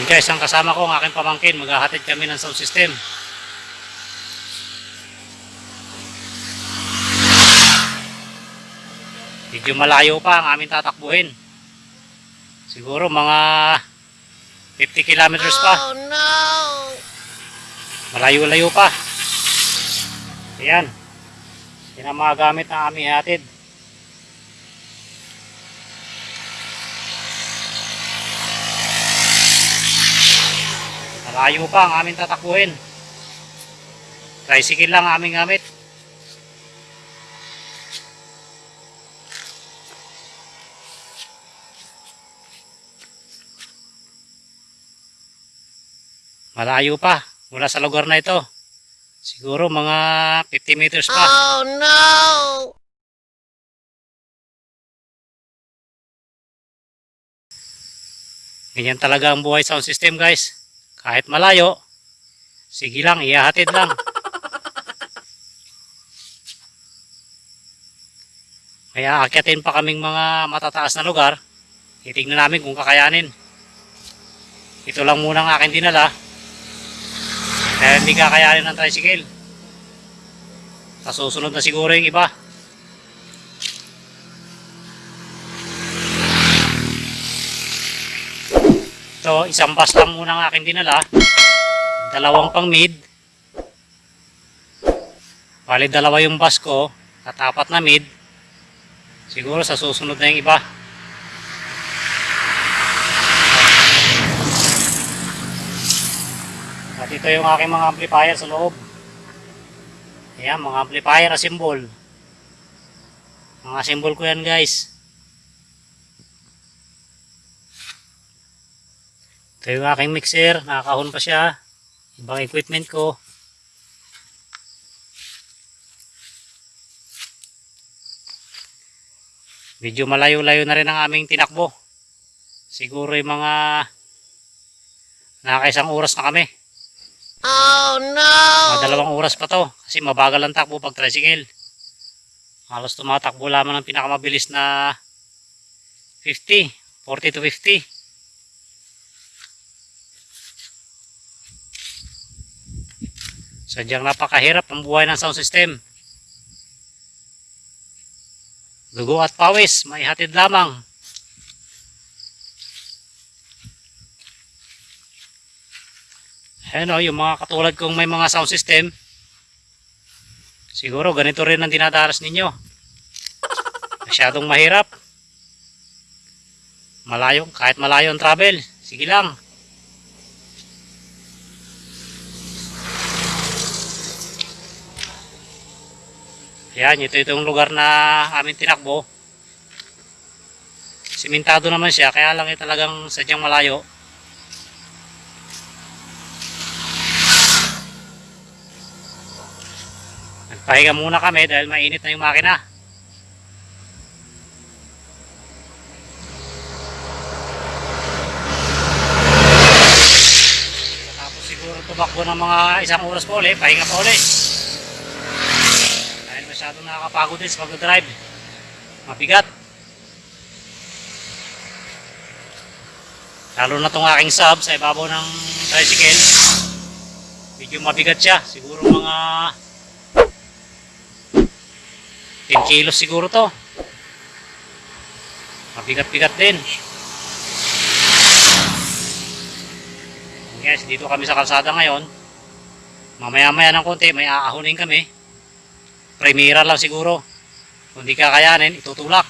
Ayan guys, ang kasama ko, ang aking pamangkin, maghahatid kami ng sound system. Medyo malayo pa ang aming tatakbuhin. Siguro mga 50 kilometers pa. Oh no! Malayo-layo pa. Ayan. Yan ang mga gamit na aming hatid. Malayo pa ang aming tatakbuhin. Tricycle lang ang aming gamit. Malayo pa mula sa lugar na ito. Siguro mga 50 meters pa. Oh no! Ganyan talaga ang buhay sound system guys. Kahit malayo, sige lang, ihahatid lang. Kaya akyatin pa kaming mga matataas na lugar. Titignan namin kung kakayanin. Ito lang muna ang aking dinala. Kaya hindi kakayanin ng tricycle. Sa susunod na siguro yung iba. So, isang bus lang muna ang aking dinala. Dalawang pang mid. Bali, dalawa yung bus ko. At apat na mid. Siguro sa susunod na yung iba. At ito yung aking mga amplifier sa loob. Ayan, mga amplifier na symbol. Mga symbol ko yan guys. Ito yung aking mixer, nakakahon pa siya. Ibang equipment ko. Medyo malayo-layo na rin ang aming tinakbo. Siguro yung mga nakakaisang oras na kami. Oh no! Mga dalawang oras pa to. Kasi mabagal ang takbo pag tricycle. Halos tumatakbo lamang ng pinakamabilis na 50. 40 to 50. Sadyang napakahirap ang buhay ng sound system. Dugo at pawis, may hatid lamang. Ayan o, yung mga katulad kong may mga sound system, siguro ganito rin ang dinadaras ninyo. Masyadong mahirap. Malayo, kahit malayo ang travel, sige lang. Yan, ito itong lugar na amin tinakbo. Simentado naman siya, kaya lang eh, talagang sadyang malayo. Nagpahinga muna kami dahil mainit na yung makina. Tapos siguro tumakbo ng mga isang oras po ulit, pahinga pa ulit. Dahil masyadong nakakapagod din sa pag-drive. Mabigat. Lalo na tong aking sub sa ibabaw ng tricycle. Medyo mabigat siya. Siguro mga 10 kilos siguro to. Mabigat-bigat din. Guys, dito kami sa kalsada ngayon. Mamaya-maya ng konti, may aahunin kami. Primera lang siguro. Kung di kakayanin, itutulak.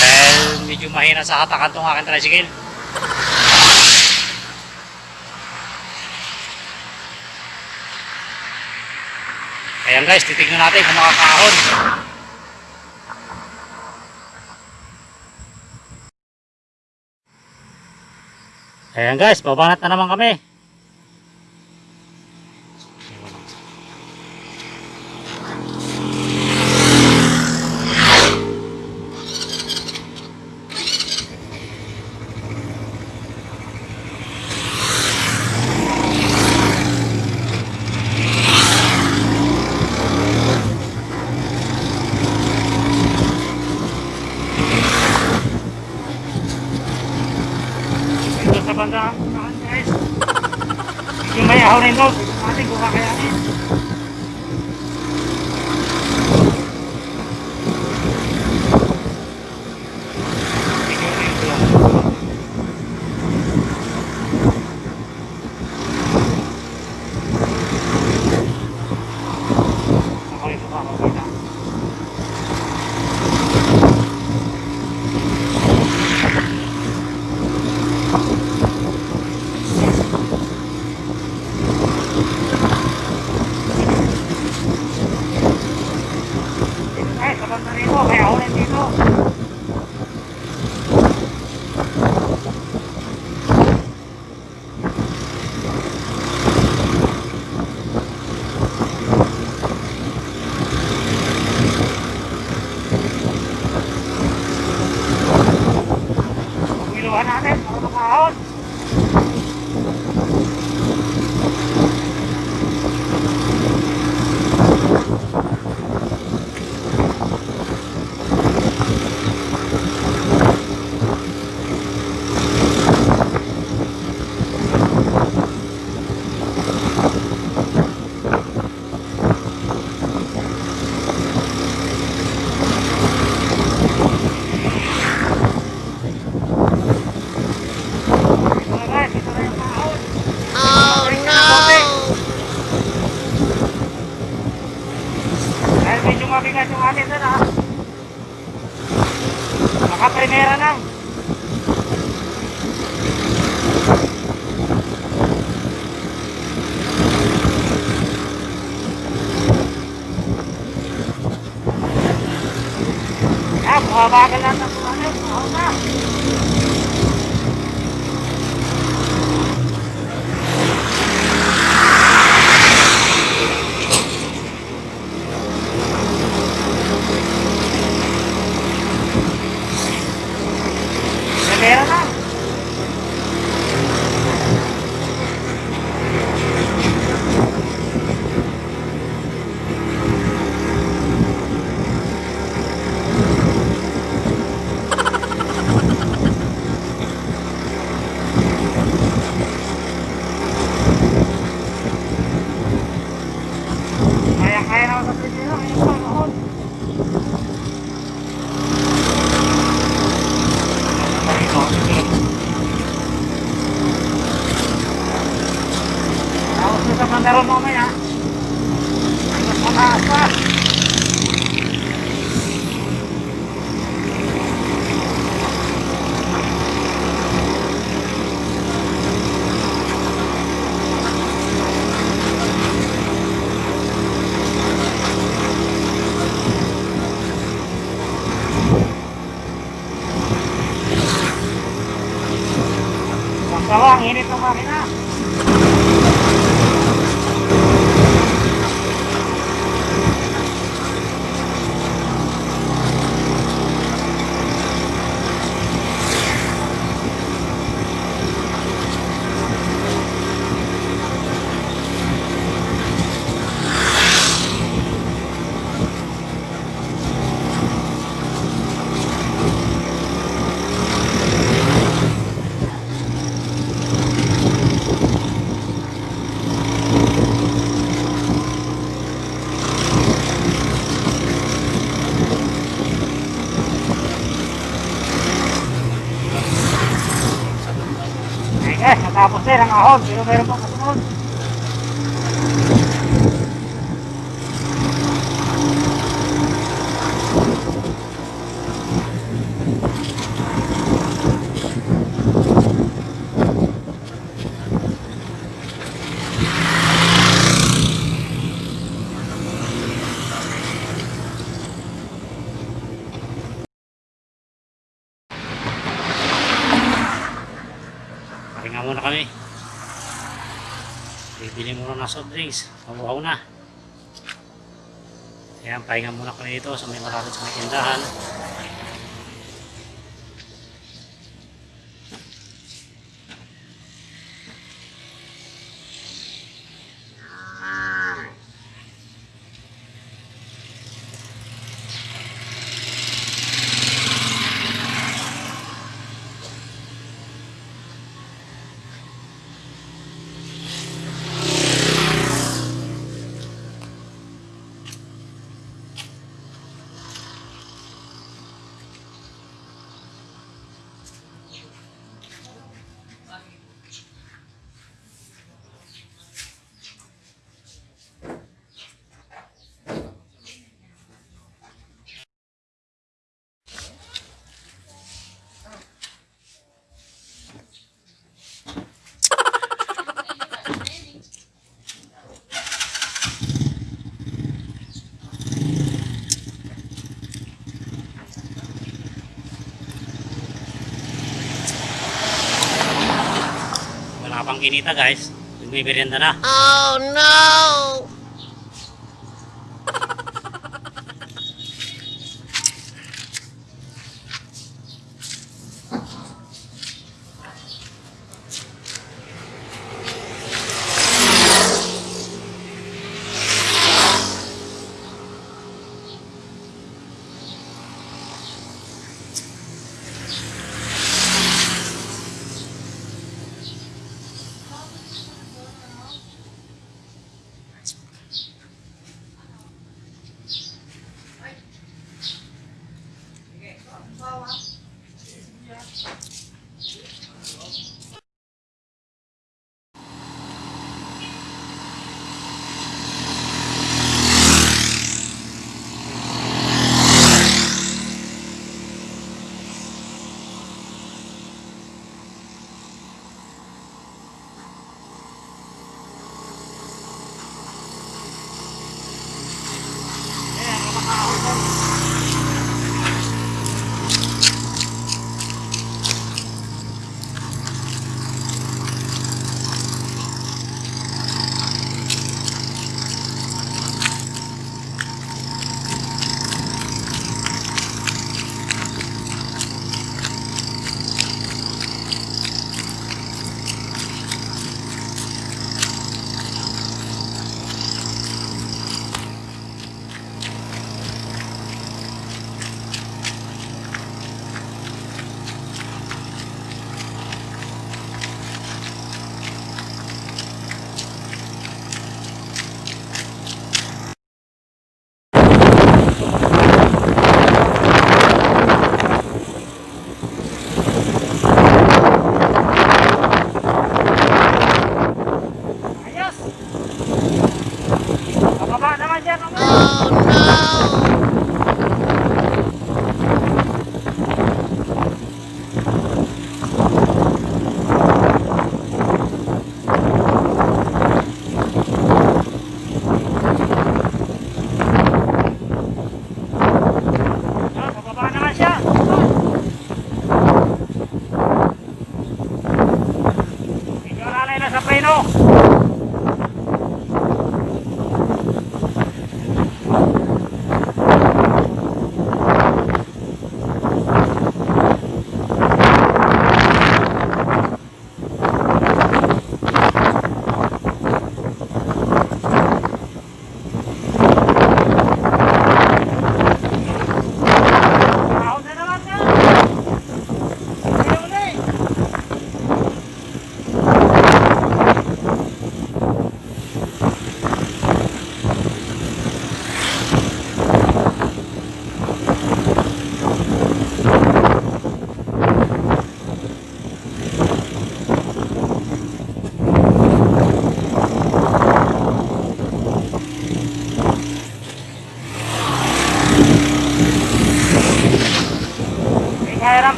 Dahil medyo mahina sa hatakan tong aking tricycle. Ayan guys, titignan natin kung makakahon. Ayan guys, babanat na naman kami. Kali na na. Nakaprimera na. Ah, bagal na sa kumain. Oo na. era óbvio, Rosa mga soft drinks. Mabuhaw na. Ayan, pahinga muna ko dito sa so may malapit sa may tindahan. Pang kinita guys. Nagbibiryanda na. Oh no!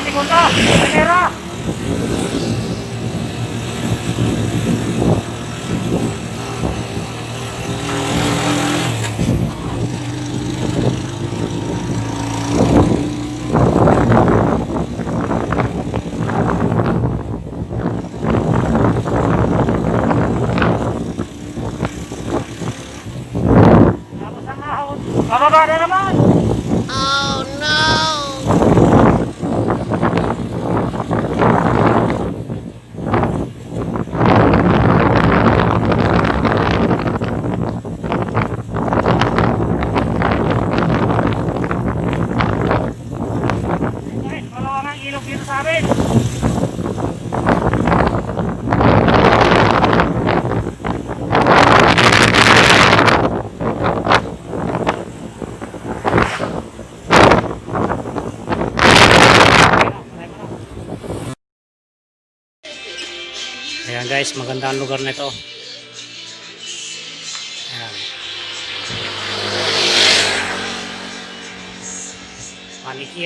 Ng primera, hindi ko to. Primera. Tapos ang ahon. Bababa na naman. Oh no! Guys, malawang ang ilog dito sa amin. Ayan guys, maganda ang lugar nito. Ayan. Panik.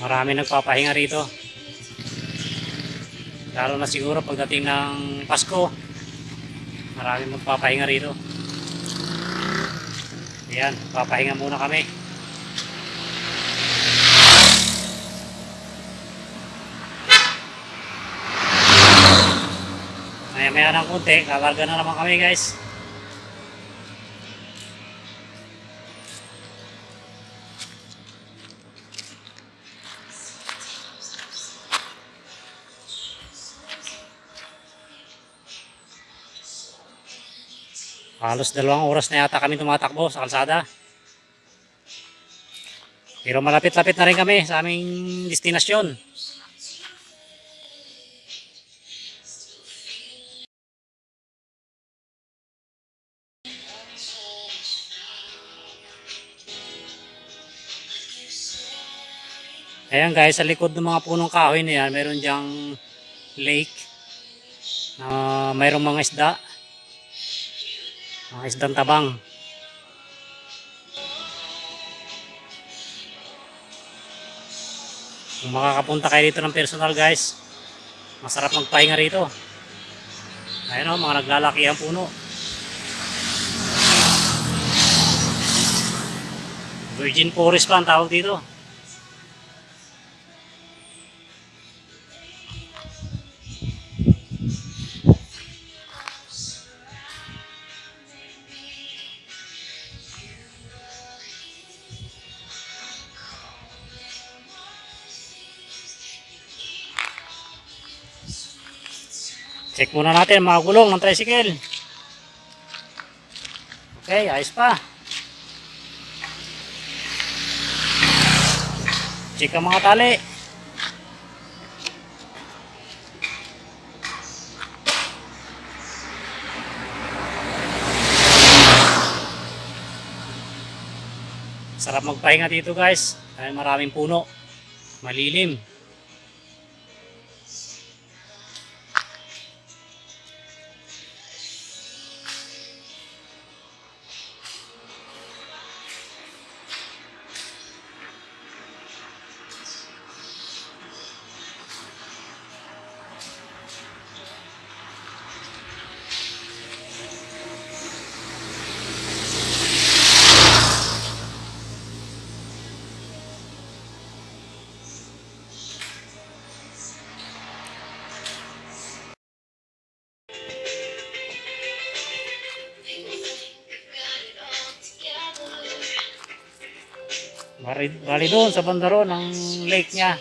Marami nagpapahinga rito. Lalo na siguro pagdating ng Pasko. Marami magpapahinga rito. Ayan, papahinga muna kami. Maya maya ng konti, kakarga na naman kami guys. Halos dalawang oras na yata kami tumatakbo sa kalsada. Pero malapit-lapit na rin kami sa aming destinasyon. Ayan guys, sa likod ng mga punong kahoy na yan, meron diyang lake na mayroong mga isda. Mga isdang tabang. Kung makakapunta kayo dito ng personal guys, masarap magpahinga rito. Ayan o, mga naglalaki ang puno. Virgin Forest pa ang tawag dito. Check muna natin mga gulong ng tricycle. Okay, ayos pa. Check ang mga tali. Sarap magpahinga dito guys. Dahil maraming puno. Malilim. Bali, doon sa bandaro ng lake niya.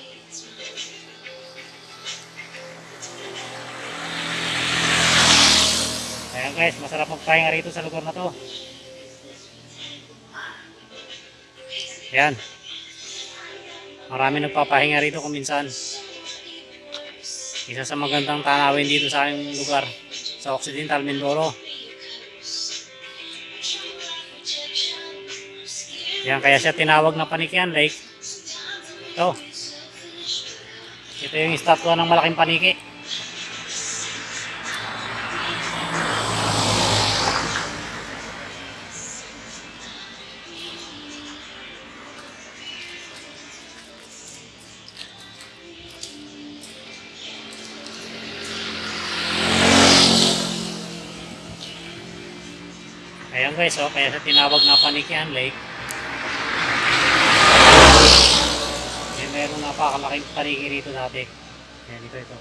Ayan guys, masarap magpahinga rito sa lugar na to. Ayan. Marami nagpapahinga rito kung minsan. Isa sa magandang tanawin dito sa aming lugar sa Occidental Mindoro. Yan, kaya siya tinawag na Panikian Lake. Ito. Ito yung estatwa ng malaking paniki. Ayan guys, oh, kaya siya tinawag na Panikian Lake. May meron napakalaking paniki rito dati. Ayan, ito, ito.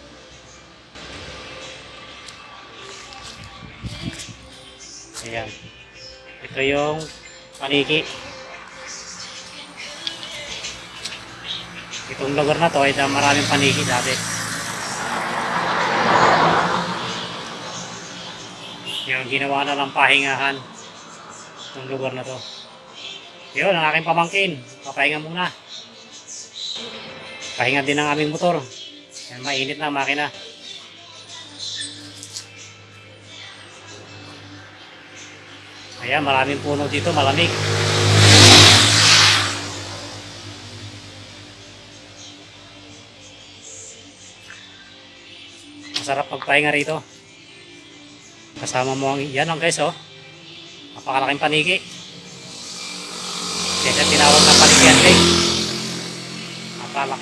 Ayan. Ito yung paniki. Itong lugar na to ay maraming paniki dati. Yung ginawa na ng pahingahan itong lugar na to. Yun, ang aking pamangkin. Papahinga muna. Pahinga din ang aming motor. Yan, mainit na makina. Ayan, maraming puno dito, malamig. Masarap magpahinga rito. Kasama mo ang, yan ang guys oh. Napakalaking paniki.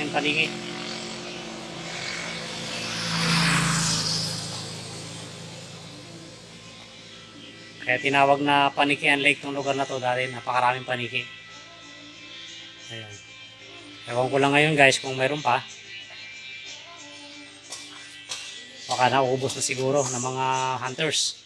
Napakalaking paniki. Kaya tinawag na Panikian Lake tong lugar na to dahil napakaraming paniki. Ayan. Ewan ko lang ngayon guys kung meron pa. Baka naubos na siguro ng mga hunters.